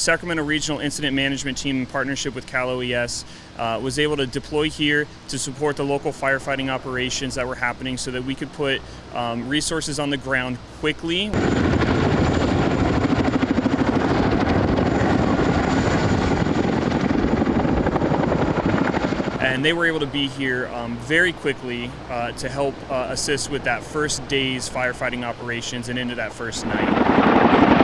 The Sacramento Regional Incident Management Team, in partnership with Cal OES, uh, was able to deploy here to support the local firefighting operations that were happening so that we could put um, resources on the ground quickly. and they were able to be here um, very quickly uh, to help uh, assist with that first day's firefighting operations and into that first night.